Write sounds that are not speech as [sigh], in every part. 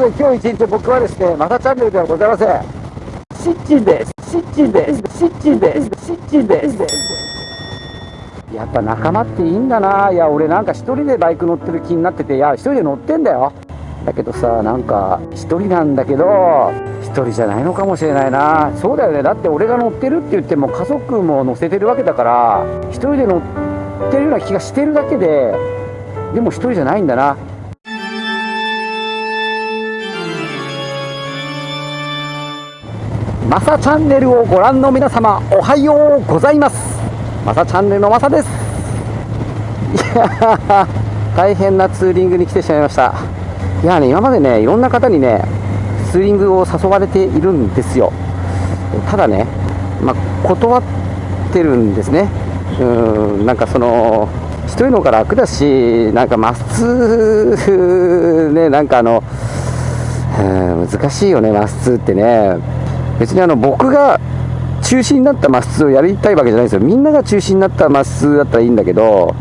ので今日一日僕はですね、またチャンネルではございません。シッチンです。シッチンです。シッチンです。シッチンです。やっぱ仲間っていいんだな。いや、俺なんか一人でバイク乗ってる気になってて、いや、一人で乗ってんだよ。だけどさ、なんか一人なんだけど、一人じゃないのかもしれないな。そうだよね。だって俺が乗ってるって言っても家族も乗せてるわけだから、一人で乗ってるような気がしてるだけで、でも一人じゃないんだな。マサチャンネルをご覧の皆様おはようございます。マサチャンネルのマサです。いや大変なツーリングに来てしまいました。いやね今までねいろんな方にねツーリングを誘われているんですよ。ただねまあ、断ってるんですね。うんなんかその一人の方が楽だしなんかまっすねなんかあの難しいよねまっすってね。別にあの僕が中心になったマスをやりたいわけじゃないですよ。みんなが中心になったマスだったらいいんだけど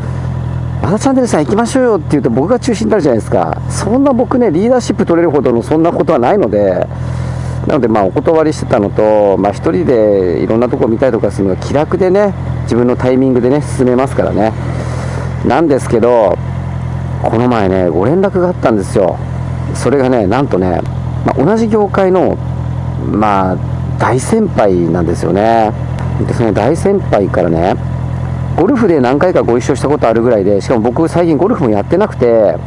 またチャンネルさん行きましょうよって言うと僕が中心になるじゃないですか。そんな僕ねリーダーシップ取れるほどのそんなことはないのでなのでまお断りしてたのとまあ1人でいろんなとこ見たりとかするのが気楽でね自分のタイミングでね進めますからね。なんですけどこの前ねご連絡があったんですよ。それがねなんとね、まあ、同じ業界のまあ大先輩なんですよね。でその大先輩からねゴルフで何回かご一緒したことあるぐらいでしかも僕最近ゴルフもやってなくて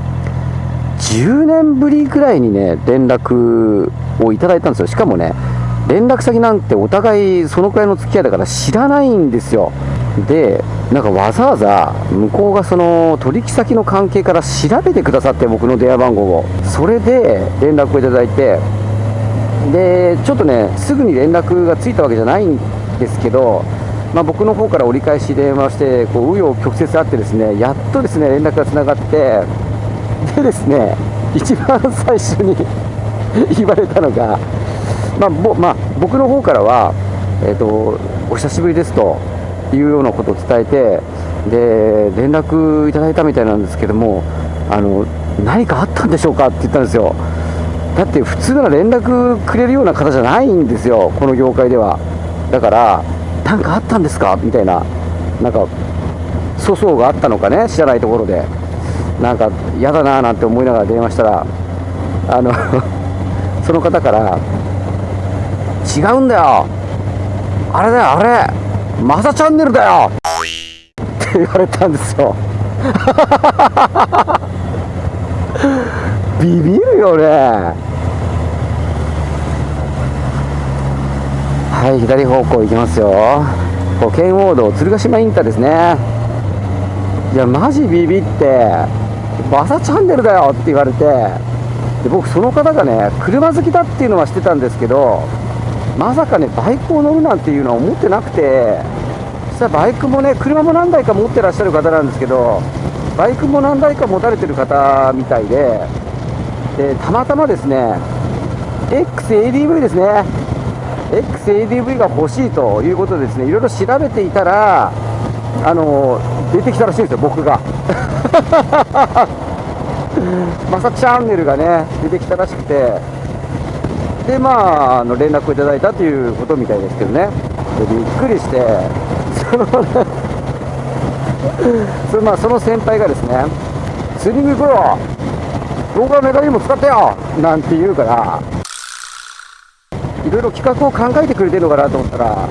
10年ぶりぐらいにね連絡をいただいたんですよ。しかもね連絡先なんてお互いそのくらいの付き合いだから知らないんですよ。でなんかわざわざ向こうがその取引先の関係から調べてくださって僕の電話番号を。それで連絡をいただいてでちょっとねすぐに連絡がついたわけじゃないんですけど、まあ、僕の方から折り返し電話してこう紆余曲折あってですねやっとですね連絡がつながってでですね一番最初に [laughs] 言われたのが、まあぼまあ、僕の方からは、えーと、お久しぶりですというようなことを伝えてで連絡いただいたみたいなんですけどもあの何かあったんでしょうかって言ったんですよ。だって普通なら連絡くれるような方じゃないんですよこの業界では。だから何かあったんですか？みたいな。なんか粗相があったのかね？知らないところで。なんか嫌だなーなんて思いながら電話したらあの [laughs] その方から「違うんだよ。あれだよあれ。マサチャンネルだよ!」って言われたんですよ。[laughs] ビビるよね。はい左方向行きますよ。こう圏央道鶴ヶ島インターですね。いやマジビビってバサチャンネルだよって言われてで僕その方がね車好きだっていうのは知ってたんですけどまさかねバイクを乗るなんていうのは思ってなくて実際バイクもね車も何台か持ってらっしゃる方なんですけどバイクも何台か持たれてる方みたいででたまたまですね XADV ですね。XADV が欲しいということでですねいろいろ調べていたらあの出てきたらしいんですよ僕が。[laughs] マサチャンネルがね出てきたらしくて。でまああの連絡をいただいたということみたいですけどね。でびっくりして。[laughs] そのそれまあその先輩がですねスリング行こうよ動画メガにも使ってよなんて言うから。いろいろ企画を考えてくれてるのかなと思ったら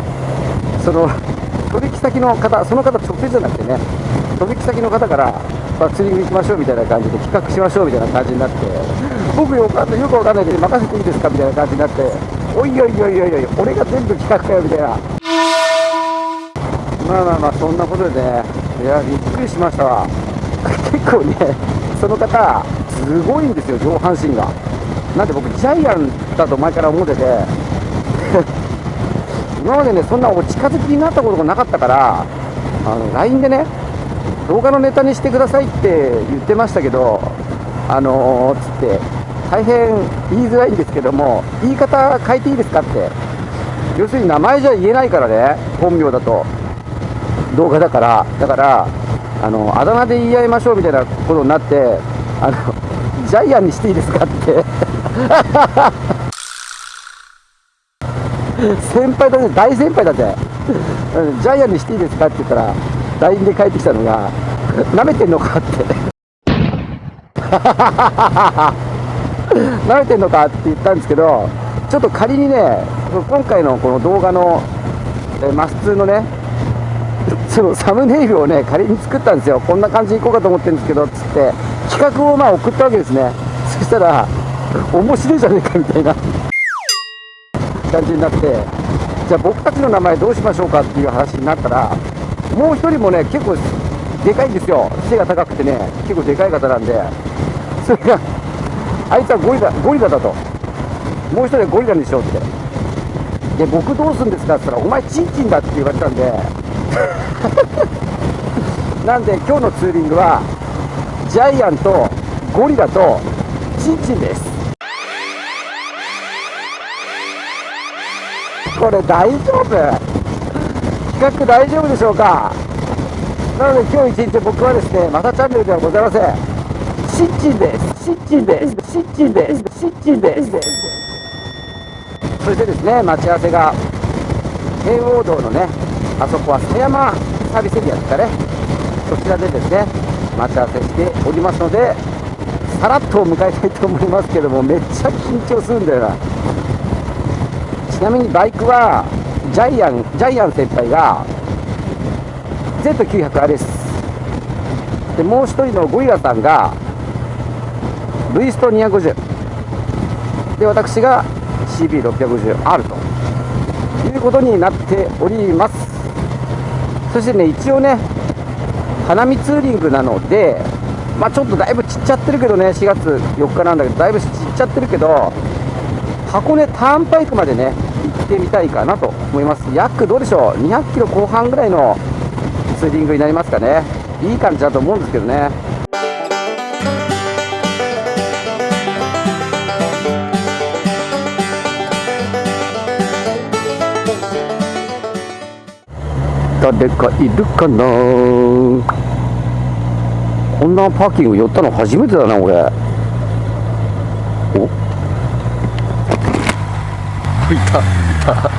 その取引先の方その方直接じゃなくてね取引先の方からまあ、釣りに行きましょうみたいな感じで企画しましょうみたいな感じになって僕よかったよくわかんないけど任せていいですかみたいな感じになっておいおいおいおいおい俺が全部企画かよみたいな。まあまあまあそんなことでねいやびっくりしましたわ。結構ねその方すごいんですよ上半身が。なんで僕ジャイアンだと前から思ってて。[laughs] 今までねそんなお近づきになったことがなかったからあの LINE でね動画のネタにしてくださいって言ってましたけどあのー、つって大変言いづらいんですけども言い方変えていいですかって。要するに名前じゃ言えないからね本名だと。動画だから。だからあのあだ名で言い合いましょうみたいなことになってあのジャイアンにしていいですかって。先輩だね。大先輩だって。ジャイアンにしていいですかって言ったら LINE で帰ってきたのがなめてんのかって。なめてんのかって言ったんですけどちょっと仮にね今回のこの動画のマス2のねそのサムネイルをね仮に作ったんですよ。こんな感じでいこうかと思ってるんですけどっつって。企画をまあ送ったわけですね。そしたら面白いじゃねえかみたいな感じになってじゃあ僕たちの名前どうしましょうかっていう話になったらもう一人もね結構でかいんですよ。背が高くてね結構でかい方なんでそれがあいつはゴリラゴリラだと。もう一人はゴリラにしようって。で僕どうするんですかって言ったらお前チンチンだって言われたんで。[laughs] なんで今日のツーリングはジャイアンとゴリラとチンチンです。これ大丈夫？企画大丈夫でしょうか？なので今日一日僕はですねまたチャンネルではございません。シッチンです。シッチンです。シッチンです。シッチンです。そしてですね待ち合わせが圏央道のねあそこは狭山サービスエリアですかね。そちらでですね待ち合わせしておりますのでさらっと迎えたいと思いますけどもめっちゃ緊張するんだよな。ちなみにバイクはジャイアンジャイアン先輩が Z900RS でもう一人のゴリラさんがルイスト250で私が CB650R と。いうことになっております。そしてね一応ね花見ツーリングなのでまあちょっとだいぶちっちゃってるけどね4月4日なんだけどだいぶちっちゃってるけど箱根ターンパイクまでね行ってみたいかなと思います。約どうでしょう？200キロ後半ぐらいのツーリングになりますかね。いい感じだと思うんですけどね。誰かいるかな？こんなパーキング寄ったの初めてだな俺。お。いたいた。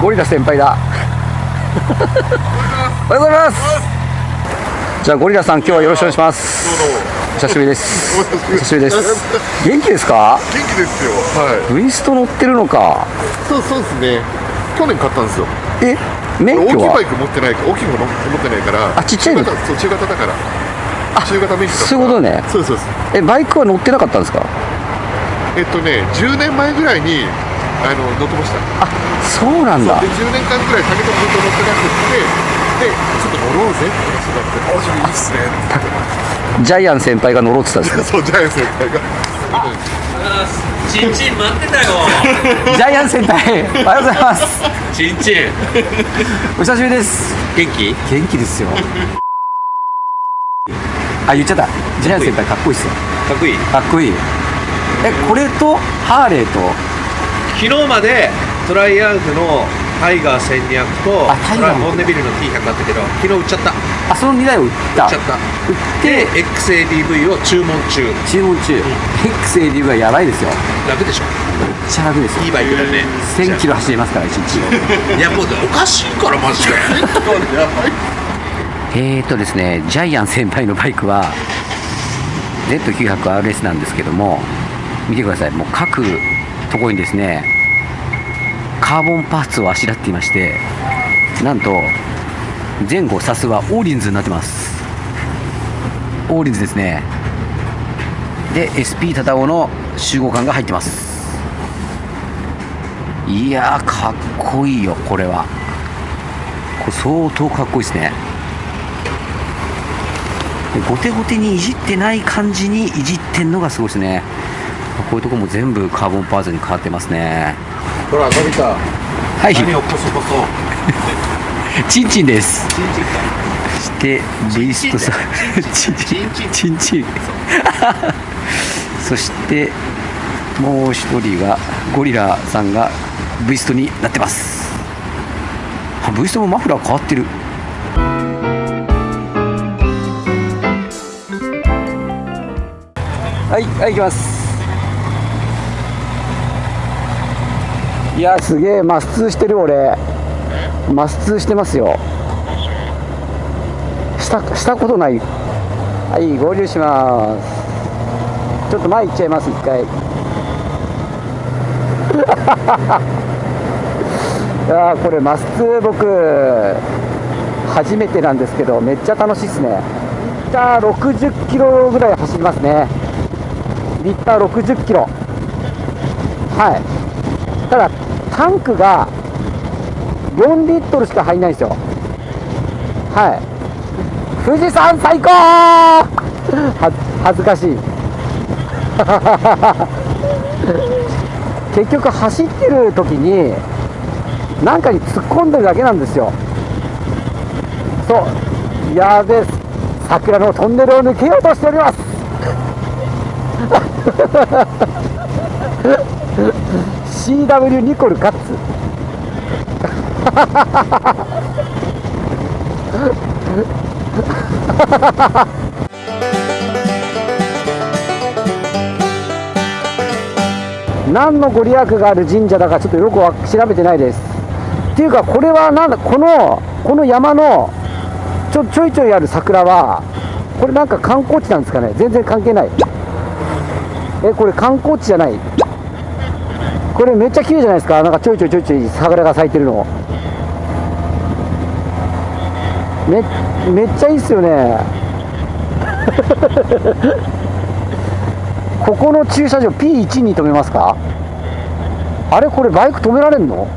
ゴリラ先輩だ。おはようございます。じゃあゴリラさん今日はよろしくお願いします。お久しぶりです。お久しぶりです。元気ですか？元気ですよ。はい。ウイスト乗ってるのか。そうそうですね。去年買ったんですよえ免大きい許はバイク持ってない大きいの持ってないから。あちっちゃいの？中型そう中型だから。中型免許だから。そういうことね。そうですそう。ですえバイクは乗ってなかったんですか？えっとね10年前ぐらいにあの乗ってました。あそうなんだ。で10年間ぐらい竹とずっと乗ってなくってでちょっと乗ろうぜって話になって「あそれいいっすね」ってジャイアン先輩が乗ろうって言ったんです [laughs] そうジャイアン先輩がチンチン待ってたよ。かジャイアン先輩おはようございます。チ [laughs] ンチンお久しぶりです。元気？元気ですよ。あ言っちゃった。ジャイアン先輩かっこいいっすよ。かっこいい？かっこいい。えこれとハーレーと？昨日までトライアウトのタイガー1200とあタイガーも。ボンネビルの T100 あったけど昨日売っちゃった。売っあその2台を売った。ちゃった。売って。で XADV を注文中。注文中。XAD がやばいですよ。楽でしょ。めっちゃ楽ですよ。いいバイクだね。1000キロ走れますから1日 [laughs] いやもうおかしいからマジで。やばいえーとですねジャイアン先輩のバイクは Z900RS なんですけども見てください。もう各ところにですねカーボンパーツをあしらっていましてなんと前後サスはオーリンズになってます。オーリンズですね。で SP タタオの集合感が入ってます。いやかっこいいよこれは。これ相当かっこいいですね。でゴテゴテにいじってない感じにいじってんのがすごいですね。こういうとこも全部カーボンパーツに変わってますね。ほらのび太はい。何をこそこそ。チンチンです。チンチンかそしてリストさんチンチンチンチンそしてもう一人がゴリラさんが V ストになってます。あ V ストもマフラー変わってる。ははいはい行きますいやすげえマス通してる俺。マス通してますよ。したしたことない。はい合流します。ちょっと前行っちゃいます一回。[laughs] いやこれマス通僕初めてなんですけどめっちゃ楽しいっすね。リッター60キロぐらい走りますね。リッター60キロ。はい。ただタンクが4リットルしか入んないんですよ。はい。富士山最高！[laughs] は恥ずかしい。[laughs] 結局走ってる時に何かに突っ込んでるだけなんですよ。そう。やべえ桜のトンネルを抜けようとしております。CW ニコルカッツ。何のご利益がある神社だかちょっとよくわ調べてないです。っていうかこれはなんだこのこの山のちょちょいちょいある桜はこれなんか観光地なんですかね。全然関係ない。えこれ観光地じゃない。これめっちゃ綺麗じゃないですか。なんかちょいちょいちょいちょい桜が咲いてるの。めめっちゃいいっすよね。[laughs] ここの駐車場 P1 に止めますか？あれこれバイク止められんの？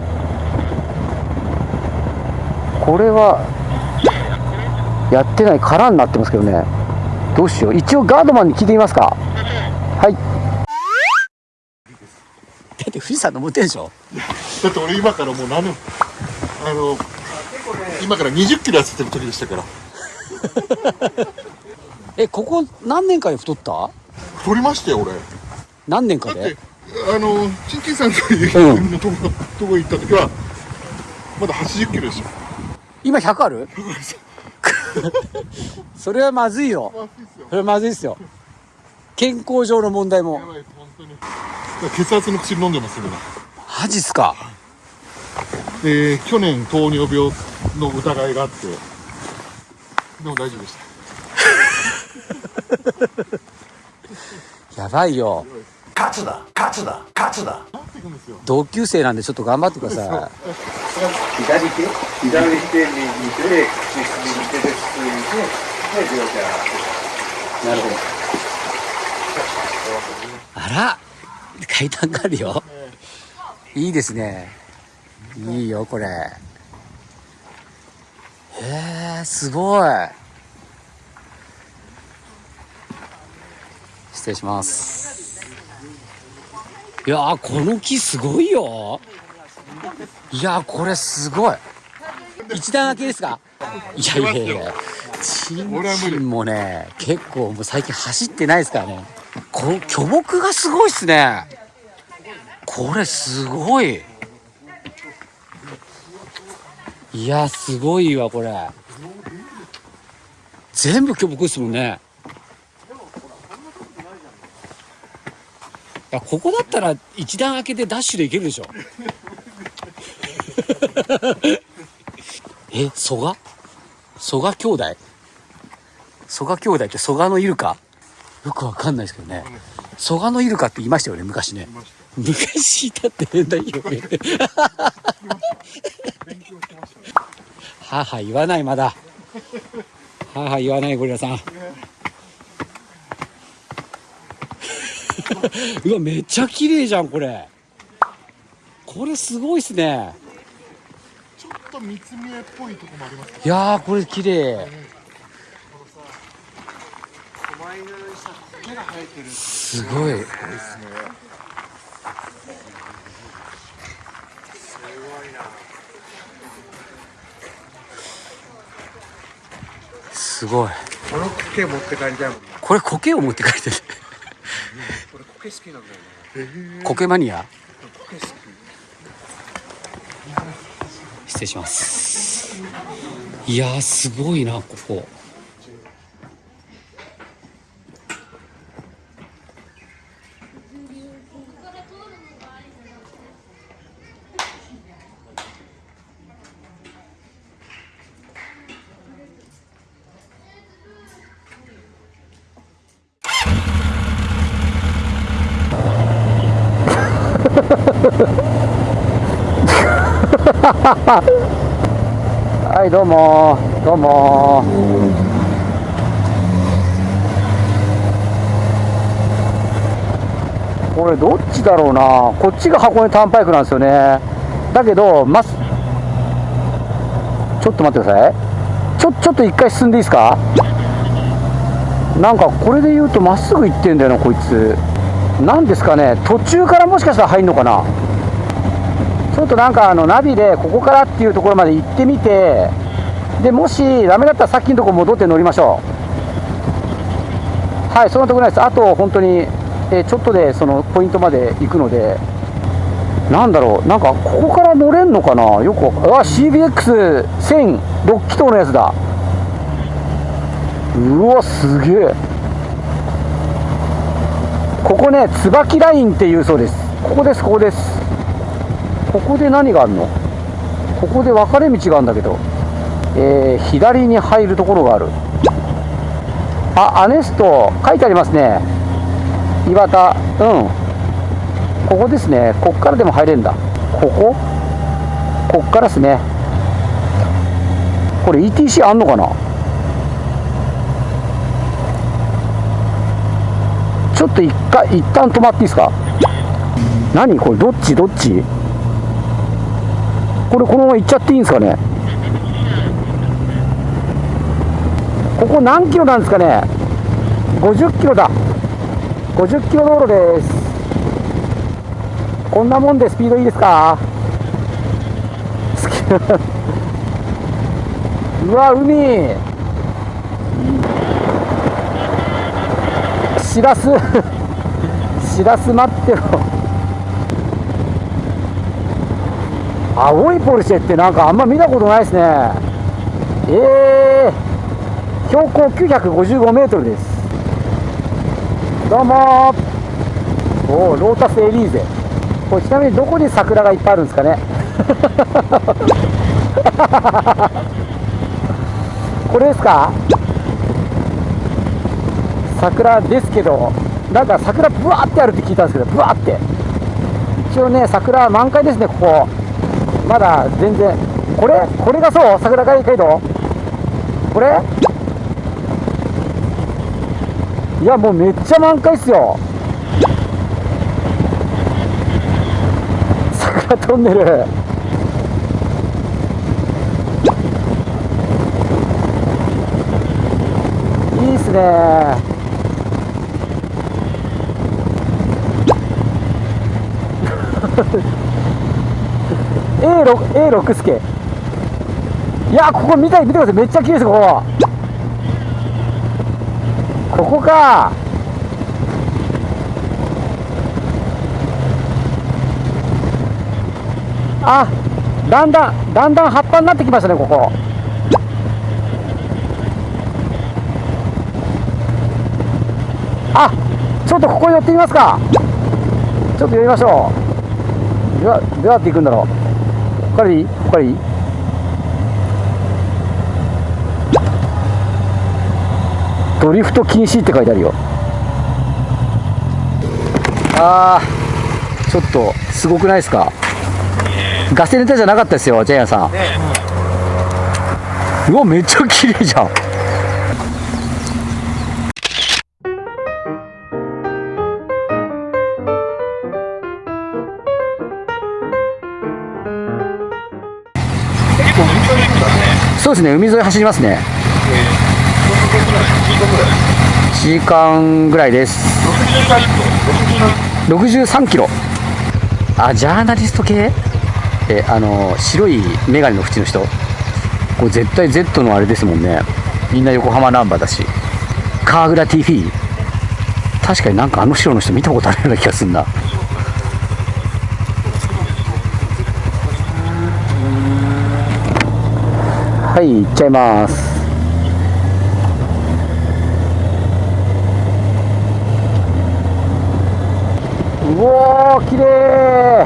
これはやってない空になってますけどね。どうしよう。一応ガードマンに聞いてみますかはいだって富士山登ってんでしょ。だって俺今からもう何年あの今から20キロ痩せてる時でしたから。[laughs] えここ何年かで太った？太りましたよ俺。何年かで？あのチンチンさんといううんのとこ、とこ行った時はまだ80キロですよ今100ある？[laughs] それはまずいよ。それはまずいっすよ健康上の問題も当に。血圧の薬飲んでますよマジっすか？で去年糖尿病の疑いがあって。でも大丈夫でした。[laughs] やばいよ。なっていくんですよ。同級生なんでちょっと頑張ってください。左手左手右手で口右手でついてで両手なるほどあら階段があるよ。いいですね。いいよこれ。へえすごい。失礼します。いやーこの木すごいよ。いやーこれすごい。一段開けですか？いやいやいやチンチンもね結構もう最近走ってないですからねこ巨木がすごいっすね。これすごい。いやすごいわこれ。全部巨木ですもんね。いやここだったら一段開けてダッシュで行けるでしょ。[laughs] え蘇我？蘇我兄弟？蘇我兄弟って蘇我のイルカよくわかんないですけどね。蘇我のイルカって言いましたよね昔ね。昔いた。って変だよね。[laughs] はあはあ言わないまだはあはあ言わないゴリラさん。[laughs] うわめっちゃ綺麗じゃんこれ。これすごいっすね。ちょっと三つ見えっぽいとこもありますいやーこれ綺麗すごい。すごい。この毛持って帰りたいもんこれ苔を持って帰ってる。俺苔好きなん。だよね苔マニア？苔好き。失礼します。いやーすごいなここはいどうもどうもこれどっちだろうな。こっちが箱根ターンパイクなんですよね。だけどまちょっと待ってください。ちょちょっと一回進んでいいですか？なんかこれで言うとまっすぐ行ってんだよなこいつ。なんですかね途中からもしかしたら入んのかな。ちょっとなんかあのナビでここからっていうところまで行ってみてでもしダメだったらさっきのとこ戻って乗りましょう。はいそんなとこないです。あと本当に、えちょっとでそのポイントまで行くので。なんだろうなんかここから乗れんのかな。よくあ CBX1000、6気筒のやつだ。うわすげえ。ここね椿ラインっていうそうです。ここですここです。ここで何があるの？ここで分かれ道があるんだけど。えー左に入るところがある。あアネスト書いてありますね。岩田うん。ここですね。こっからでも入れるんだ。ここ？こっからですね。これ ETC あんのかな？ちょっと一回一旦止まっていいですか？何？これどっち？どっち？これこのまま行っちゃっていいんですかね？ここ何キロなんですかね？50キロだ。50キロ道路です。こんなもんでスピードいいですか？好 [laughs] きうわ海。しらす。[laughs] しらす待ってろ。青いポルシェってなんかあんま見たことないですね。えー、標高955メートルです。どうもー。おロータスエリーゼ。これちなみにどこに桜がいっぱいあるんですかね。[laughs] これですか？桜ですけどなんか桜ブワーってあるって聞いたんですけどブワーって。一応ね桜満開ですねここ。まだ全然。これ？これがそう？桜街街道これ？いやもうめっちゃ満開っすよ。[laughs] 桜トンネル。いいっすね。A6 A6 スケいやここ見たい見てください。めっちゃ綺麗ですここ。ここか。あだんだんだんだん葉っぱになってきましたねここ。あちょっとここ寄ってみますか。ちょっと寄りましょう。どうどうやって行くんだろう？ここからいいここからいいドリフト禁止って書いてあるよ。あーちょっとすごくないですか？ガセネタじゃなかったですよジャイアンさん、うわめっちゃ綺麗じゃんそうですね海沿い走りますね。1時間ぐらいです。63キロ。あジャーナリスト系？えあの白い眼鏡の縁の人。これ絶対 Z のあれですもんね。みんな横浜ナンバーだし。川倉 TV 確かになんかあの白の人見たことあるような気がするなはい行っちゃいます。うおー綺麗。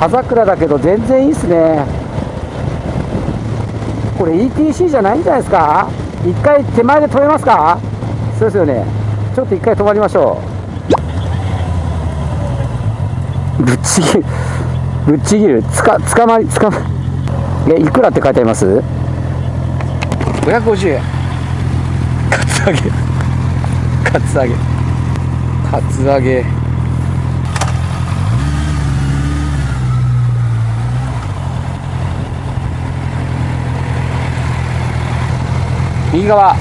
葉桜だけど全然いいっすね。これ ETC じゃないんじゃないですか？一回手前で止めますか？そうですよね。ちょっと一回止まりましょう。ぶっちぎる。ぶっちぎる。つか捕まり捕まえいくらって書いてあります？550円。カツアゲ。カツアゲ。カツアゲ。右側。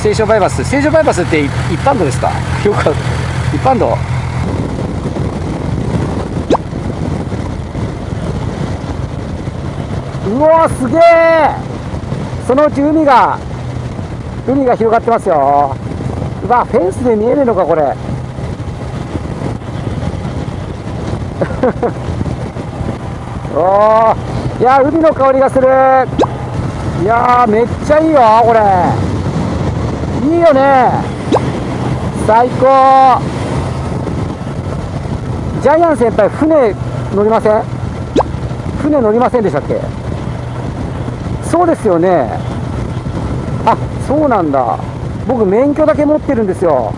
西湘バイパス。西湘バイパスって一般道ですか？よく一般道？うわすげえそのうち海が海が広がってますよ。うわフェンスで見えるのかこれ。[laughs] おー。いや海の香りがする。いやめっちゃいいよこれ。いいよね。最高。ジャイアン先輩船乗りません？船乗りませんでしたっけ？そうですよね。あそうなんだ。僕免許だけ持ってるんですよ。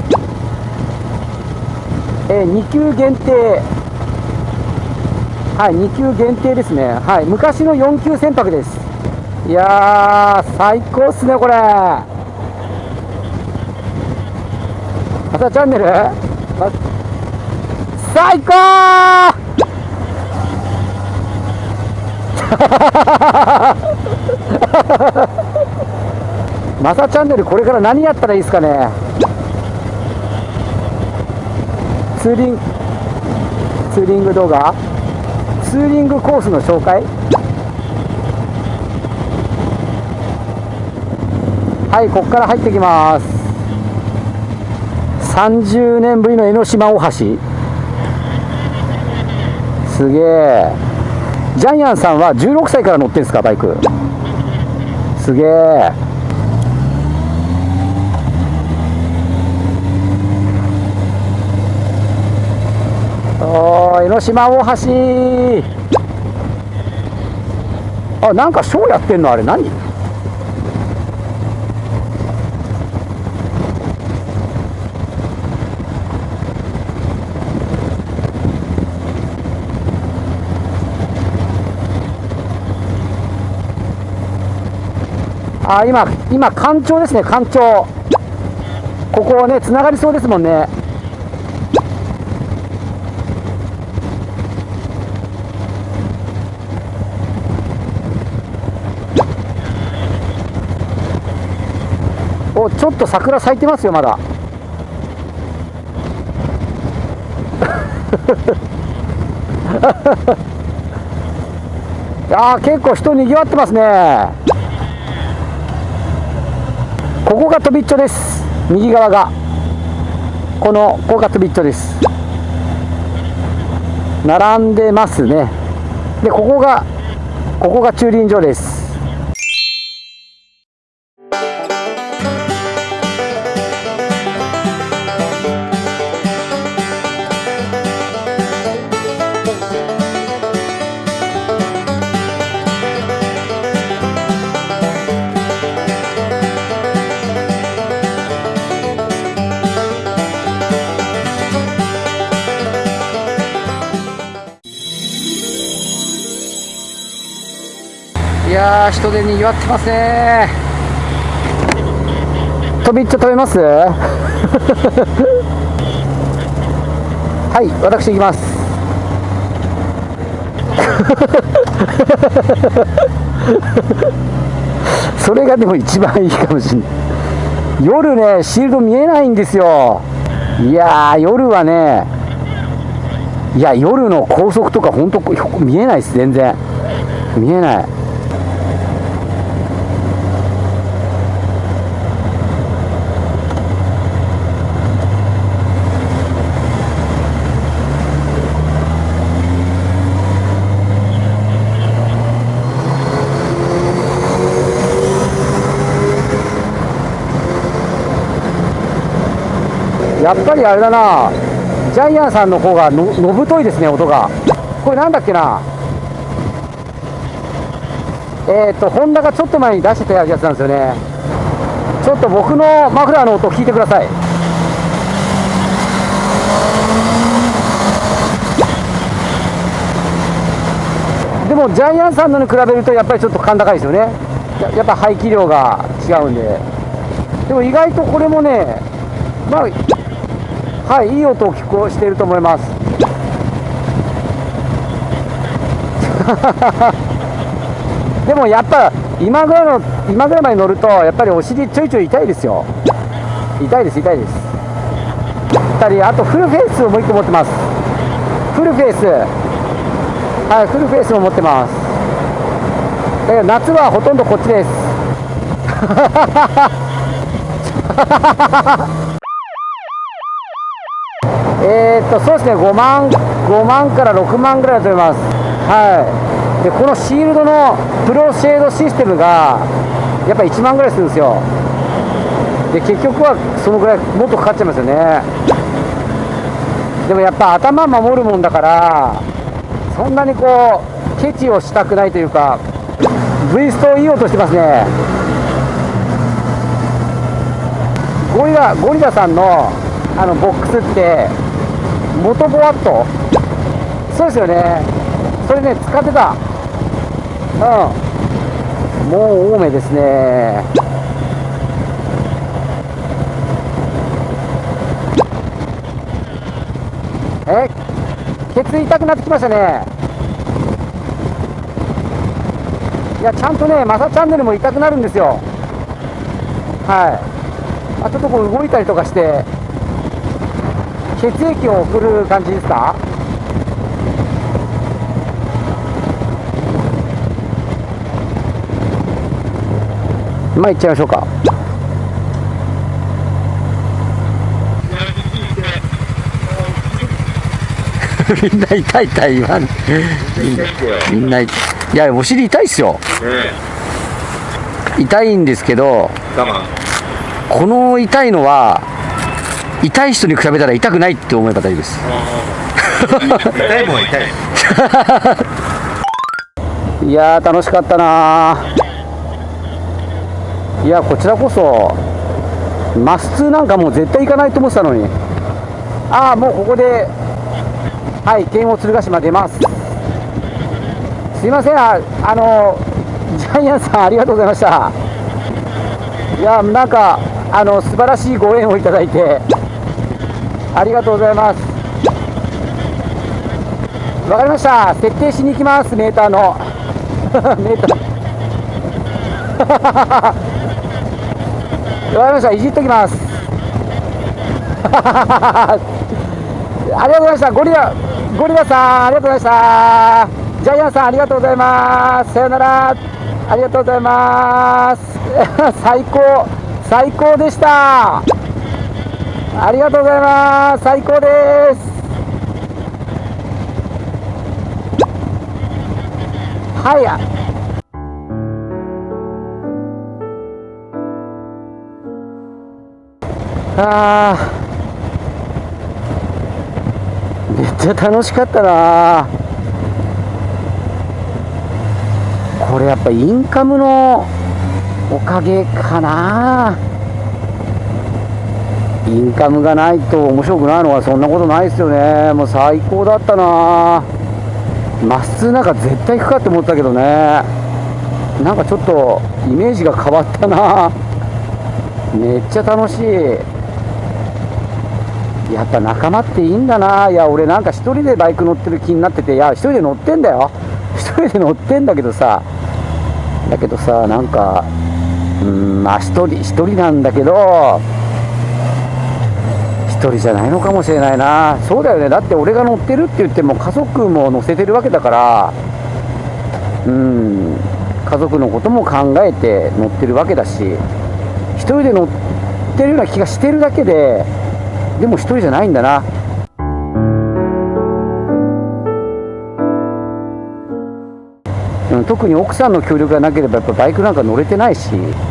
えー、2級限定。はい2級限定ですね。はい昔の4級船舶です。いやー最高っすねこれ。またチャンネル、最高！[laughs] [laughs] マサチャンネルこれから何やったらいいですかね？ツーリング。ツーリング動画。ツーリングコースの紹介。はいここから入ってきます。30年ぶりの江ノ島大橋。すげえ。ジャイアンさんは16歳から乗ってるんですかバイク。すげえ。おー江ノ島大橋。あなんかショーやってんのあれ。何？あ今今干潮ですね干潮。ここねつながりそうですもんね。おちょっと桜咲いてますよまだ。[laughs] いやー結構人にぎわってますね。ここが飛びっちょです。右側が。このここが飛びっちょです。並んでますね。でここがここが駐輪場です。人でにぎわってますね。飛びっちょ食べます？[laughs] はい私行きます。[laughs] それがでも一番いいかもしれない。夜ねシールド見えないんですよ。いやー夜はねいや夜の高速とか本当見えないです全然。見えない。やっぱりあれだな。ジャイアンさんの方がののぶといですね音が。これなんだっけな。えっ、ー、とホンダがちょっと前に出してたやつなんですよね。ちょっと僕のマフラーの音を聞いてください。でもジャイアンさんのに比べるとやっぱりちょっと甲高いですよね。ややっぱ排気量が違うんで。でも意外とこれもねまあはいいい音を聞こしていると思います。[laughs] でもやっぱ今ぐらいの今ぐらいまで乗るとやっぱりお尻ちょいちょい痛いですよ。痛いです痛いです。2人あとフルフェイスをもう1個持ってます。フルフェイス。はいフルフェイスも持ってます。だから夏はほとんどこっちです。[laughs] えーっとそうですね5万5万から6万ぐらいだと思います。はい。でこのシールドのプロシェードシステムがやっぱ1万ぐらいするんですよ。で結局はそのぐらいもっとかかっちゃいますよね。でもやっぱ頭守るもんだからそんなにこうケチをしたくないというか V ストを言いい音してますね。ゴリラゴリラさんのあのボックスって元ボワットそうですよね。それね使ってた。うん。もう多めですね。え？ケツ痛くなってきましたね。いやちゃんとねマサチャンネルも痛くなるんですよ。はい。あちょっとこう動いたりとかして。血液を送る感じですか？まあ行っちゃいましょうか。[laughs] みんな痛い痛い言わん。みんない。やお尻痛いっすよ。痛いんですけどこの痛いのは痛い人に比べたら痛くないって思えば大丈夫です。痛いもん痛いいやー楽しかったな。いやこちらこそマス2なんかもう絶対行かないと思ってたのに。ああもうここではい剣を鶴ヶ島出ます。すいませんああのジャイアンさんありがとうございました。いやなんかあの素晴らしいご縁をいただいて。ありがとうございます。わかりました。設定しに行きます。メーターの。[laughs] メーター。[laughs] わかりました。いじっときます。[laughs] ありがとうございました。ゴリラゴリラさんありがとうございました。ジャイアンさんありがとうございます。さよなら。ありがとうございます。最高最高でした。ありがとうございます。最高です。はい。あー。めっちゃ楽しかったな。これやっぱインカムのおかげかな。インカムがないと面白くないのはそんなことないですよね。もう最高だったな。まっすぐなんか絶対行くかって思ったけどね。なんかちょっとイメージが変わったな。めっちゃ楽しい。やっぱ仲間っていいんだな。いや俺なんか一人でバイク乗ってる気になってて。いや一人で乗ってんだよ。一人で乗ってんだけどさ。だけどさなんかうんまあ一人一人なんだけど人じゃないのかもしれないな。そうだよね。だって俺が乗ってるって言っても家族も乗せてるわけだから。うん。家族のことも考えて乗ってるわけだし。1人で乗ってるような気がしてるだけででも1人じゃないんだな。うん特に奥さんの協力がなければやっぱバイクなんか乗れてないし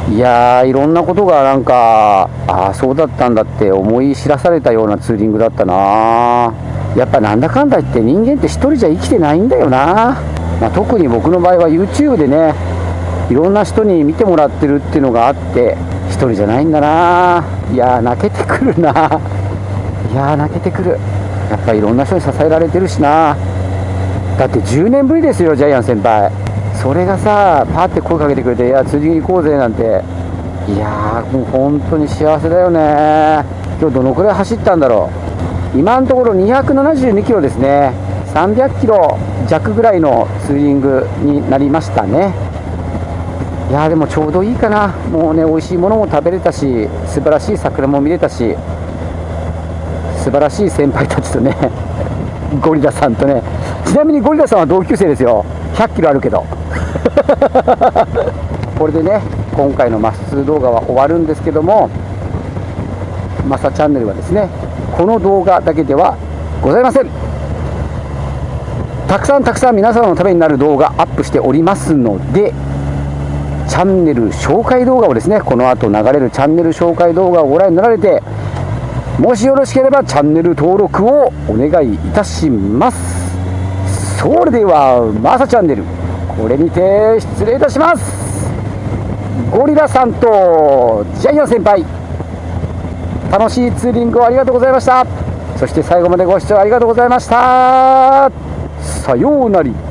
いやーいろんなことがなんかああそうだったんだって思い知らされたようなツーリングだったなやっぱなんだかんだ言って人間って一人じゃ生きてないんだよな、まあ、特に僕の場合は YouTube でねいろんな人に見てもらってるっていうのがあって一人じゃないんだな。いやー泣けてくるな。いやー泣けてくる。やっぱいろんな人に支えられてるしな。だって10年ぶりですよジャイアン先輩。それがさパって声かけてくれて「いや辻行こうぜ」なんて。いやーもう本当に幸せだよね。今日どのくらい走ったんだろう。今のところ272キロですね。300キロ弱ぐらいのツーリングになりましたね。いやでもちょうどいいかな。もうね美味しいものも食べれたし素晴らしい桜も見れたし素晴らしい先輩たちとねゴリラさんとね。ちなみにゴリラさんは同級生ですよ。100キロあるけど。[laughs] これでね今回のマッス2動画は終わるんですけどもマサチャンネルはですねこの動画だけではございません。たくさんたくさん皆様のためになる動画アップしておりますのでチャンネル紹介動画をですねこの後流れるチャンネル紹介動画をご覧になられてもしよろしければチャンネル登録をお願いいたします。それではマサチャンネル。これにて失礼いたします。ゴリラさんとジャイアン先輩。楽しいツーリングをありがとうございました。そして最後までご視聴ありがとうございました。さようなり。